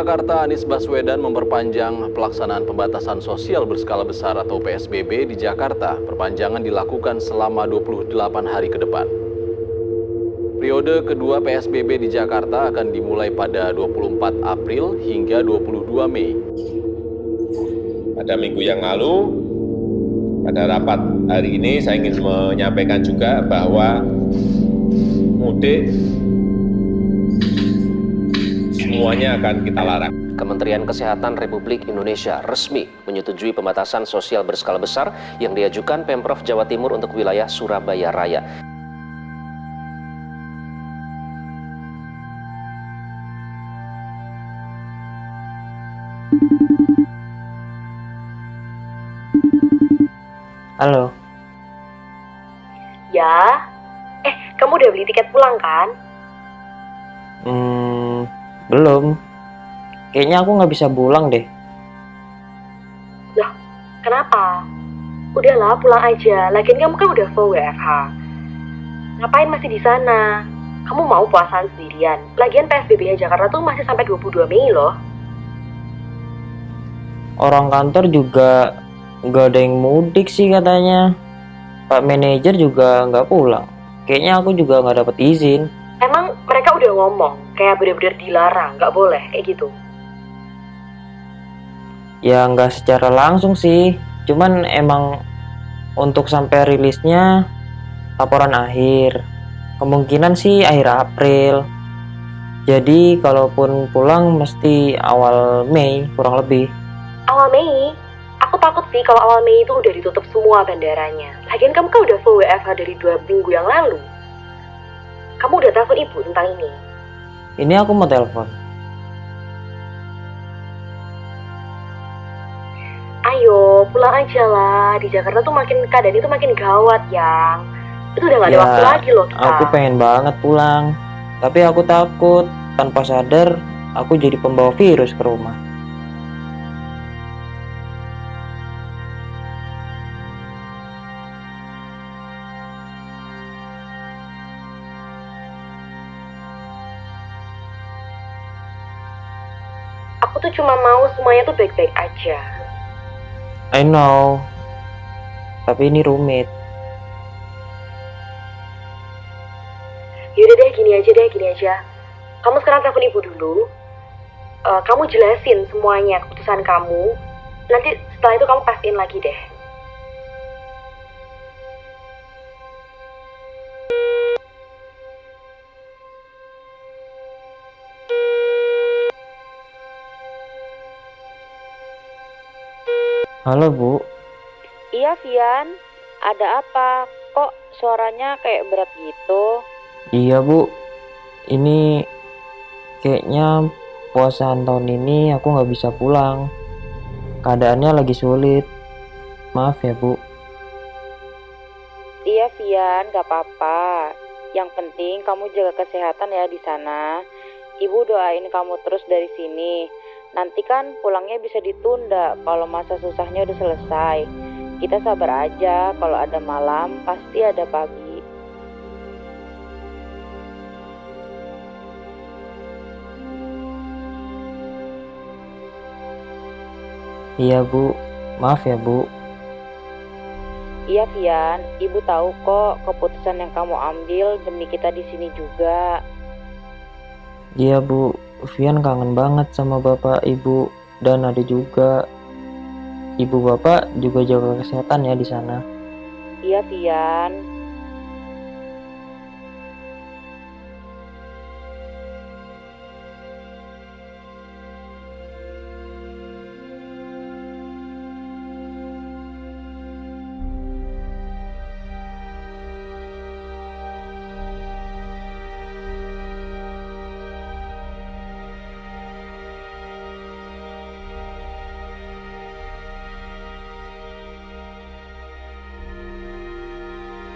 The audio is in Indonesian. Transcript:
Jakarta Anies Baswedan memperpanjang pelaksanaan pembatasan sosial berskala besar atau PSBB di Jakarta. Perpanjangan dilakukan selama 28 hari ke depan. Periode kedua PSBB di Jakarta akan dimulai pada 24 April hingga 22 Mei. Pada minggu yang lalu, pada rapat hari ini saya ingin menyampaikan juga bahwa mudik semuanya akan kita larang. Kementerian Kesehatan Republik Indonesia resmi menyetujui pembatasan sosial berskala besar yang diajukan Pemprov Jawa Timur untuk wilayah Surabaya Raya. Halo. Ya. Eh, kamu udah beli tiket pulang kan? Hmm, belum. Kayaknya aku nggak bisa pulang deh. Loh, kenapa? Udahlah, pulang aja. Lagian kamu kan udah full WFH. Ngapain masih di sana? Kamu mau puasaan sendirian? Lagian PSBB-nya Jakarta tuh masih sampai 22 Mei loh. Orang kantor juga nggak ada yang mudik sih katanya. Pak manajer juga nggak pulang. Kayaknya aku juga nggak dapet izin. Emang mereka udah ngomong, kayak bener-bener dilarang, nggak boleh, kayak gitu. Ya nggak secara langsung sih. Cuman emang untuk sampai rilisnya laporan akhir. Kemungkinan sih akhir April. Jadi kalaupun pulang mesti awal Mei kurang lebih. Awal Mei? Aku takut sih kalau awal Mei itu udah ditutup semua bandaranya. Lagian kamu kan udah full WFH dari dua minggu yang lalu. Kamu udah telepon ibu tentang ini? Ini aku mau telepon. Ayo, pulang aja lah. Di Jakarta tuh makin keadaan itu makin gawat, yang. Itu udah gak ada Ya, waktu lagi loh kita. Aku pengen banget pulang. Tapi aku takut tanpa sadar aku jadi pembawa virus ke rumah. Aku tuh cuma mau semuanya tuh baik-baik aja. I know. Tapi ini rumit. Yaudah deh, gini aja deh, gini aja. Kamu sekarang telepon ibu dulu. Eh, kamu jelasin semuanya keputusan kamu. Nanti setelah itu kamu pastiin lagi deh. Halo Bu, Iya, Vian. Ada apa? Kok suaranya kayak berat gitu? iya Bu. Ini kayaknya puasaan tahun ini aku nggak bisa pulang. Keadaannya lagi sulit. Maaf ya Bu. Iya, Vian. Gak apa-apa. Yang penting kamu jaga kesehatan ya di sana. Ibu doain kamu terus dari sini. Nanti kan pulangnya bisa ditunda kalau masa susahnya udah selesai. Kita sabar aja, kalau ada malam pasti ada pagi. Iya Bu. Maaf ya Bu. Iya, Vian. Ibu tahu kok keputusan yang kamu ambil demi kita di sini juga. Iya Bu. Vian kangen banget sama Bapak, Ibu, dan ada juga Ibu Bapak juga jaga kesehatan ya di sana. Iya, Vian.